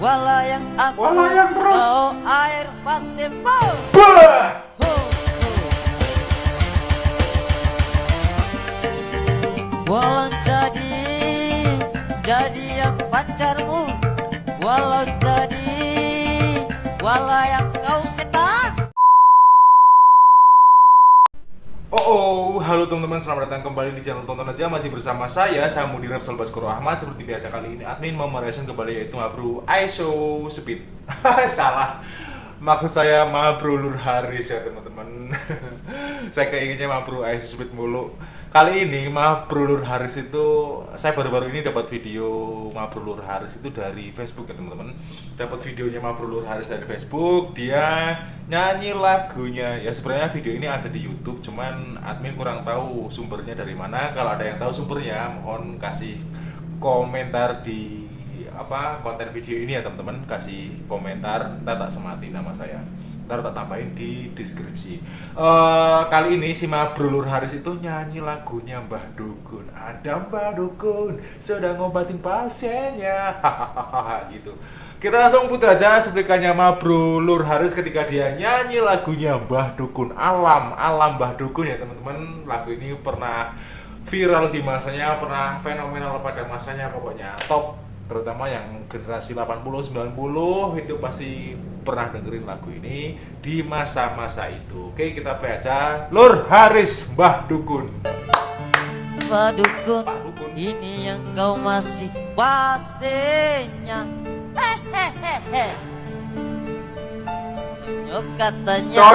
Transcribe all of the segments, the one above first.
Walayang aku Walayang terus. Kau air pasir Bah! Bah! Walau jadi Jadi yang pacarmu Walau jadi Walau yang kau setan Oh, oh, halo teman-teman, selamat datang kembali di channel Tonton Aja. Masih bersama saya, Samudi Rapsal Baskoro Ahmad. Seperti biasa kali ini, admin mau mereaction kembali yaitu Mabru ISO Speed. Salah. Maksud saya Mabru Lur Haris ya teman-teman. Saya keinginnya Mabru ISO Speed mulu Kali ini Mabru Lur Haris itu Saya baru-baru ini dapat video Mabru Lur Haris itu dari Facebook ya teman-teman. Dapat videonya Mabru Lur Haris dari Facebook Dia nyanyi lagunya. Ya sebenarnya video ini ada di YouTube cuman admin kurang tahu sumbernya dari mana. Kalau ada yang tahu sumbernya mohon kasih komentar di apa konten video ini ya teman-teman. Kasih komentar ntar tak semati nama saya ntar tak tambahin di deskripsi. Eh, kali ini si Mabrulur Haris itu nyanyi lagunya Mbah Dukun ada Mbah Dukun sedang ngobatin pasiennya. Gitu. Kita langsung putar aja cuplikannya Mabro Lur Haris ketika dia nyanyi lagunya Mbah Dukun Alam Alam Mbah Dukun ya teman-teman. Lagu ini pernah viral di masanya pernah fenomenal pada masanya pokoknya. Top terutama yang generasi 80 90 itu pasti pernah dengerin lagu ini di masa-masa itu. Oke kita play aja. Lur Haris Mbah Dukun. Pak Dukun Pak Dukun. Ini yang kau masih pasiennya Hehehehe Nyok katanya.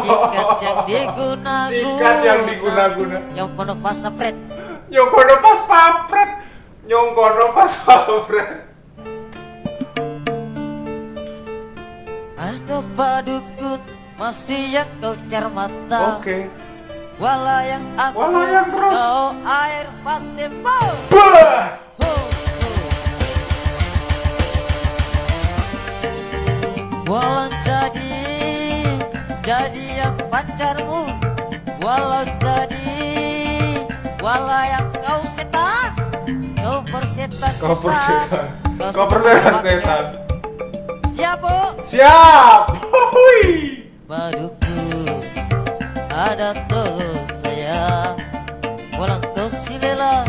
Sikat yang diguna-guna Sikat yang diguna-guna. Yang penuh pasapret Nyongkono pas papret Nyongkono pas papret Ada Pak Dukun Masih yang kau cermata Oke Walau yang aku Walau yang terus. Kau air pasir Bah! Bah! Walau jadi Jadi yang pacarmu Walau jadi Walau yang kau setan Kau Kau persetan setan. setan. Siap bu. Siap. Hui Paduku Ada tulus saya. Walau kau silela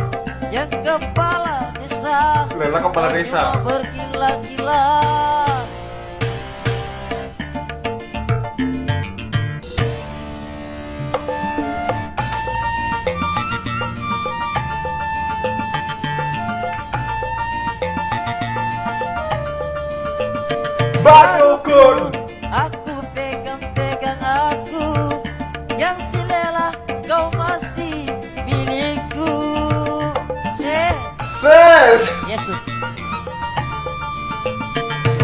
Yang kepala desa. Lela kepala desa. Cuma Badukun Aku pegang-pegang aku Yang silela kau masih milikku. Ses. Ses. Yesus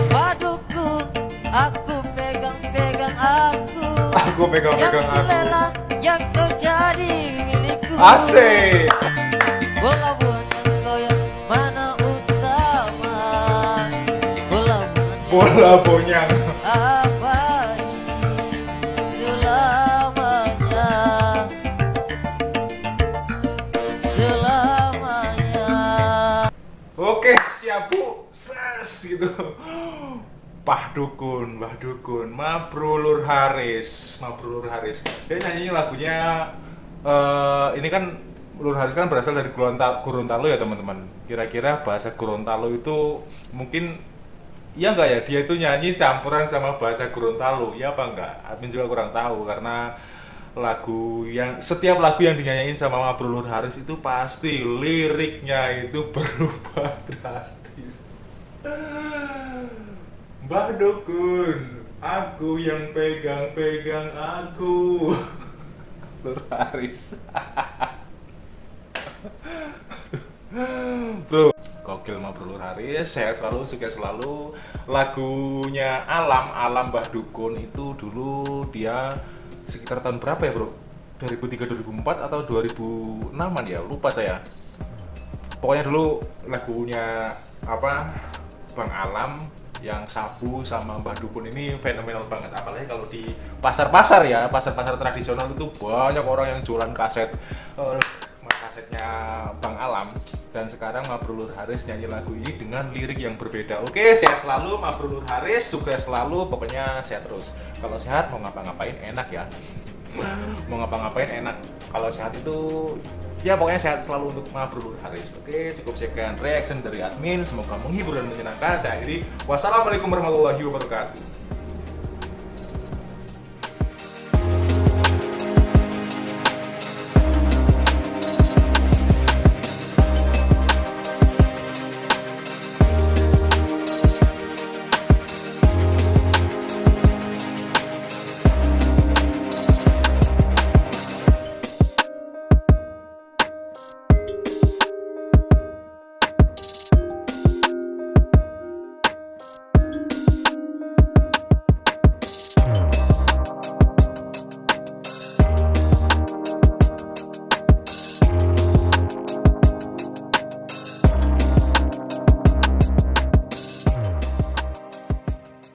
Padukun Aku pegang-pegang aku. Aku Yang pegang-pegang aku. Silela Yang kau jadi milikku. Asik. Bola Bola bonyang. Abadi selamanya? Selamanya. Oke siap bu. Ses gitu. Pah Dukun, Mbah Dukun, Mabrulur Haris, Mabrulur Haris. Dia nyanyi lagunya eh ini kan Lur Haris kan berasal dari Gorontalo ya teman-teman. Kira-kira bahasa Gorontalo itu mungkin Iya enggak ya, dia itu nyanyi campuran sama bahasa Gorontalo, ya apa enggak? Admin juga kurang tahu karena lagu yang setiap lagu yang dinyanyiin sama Mabrulur Haris itu pasti liriknya itu berubah drastis. Mbah Dukun, aku yang pegang-pegang aku. Lur Haris. Bro, gokil mah Bro Lur Haris, sehat selalu, sukses selalu. Lagunya Alam, Alam Mbah Dukun itu dulu dia sekitar tahun berapa ya Bro? 2003 2004 atau 2006an ya? Lupa saya. Pokoknya dulu lagunya apa? Bang Alam yang sabu sama Mbah Dukun ini fenomenal banget apalagi kalau di pasar-pasar ya pasar-pasar tradisional itu banyak orang yang jualan kaset eh, kasetnya Bang Alam dan sekarang Mabrur Haris nyanyi lagu ini dengan lirik yang berbeda. Oke, sehat selalu Mabrur Haris, sukses selalu, pokoknya sehat terus. Kalau sehat mau ngapa-ngapain enak ya. mau ngapa-ngapain enak. Kalau sehat itu ya pokoknya sehat selalu untuk Mabrur Haris. Oke, cukup sekian reaction dari admin. Semoga menghibur dan menyenangkan. Saya akhiri. Wassalamualaikum warahmatullahi wabarakatuh.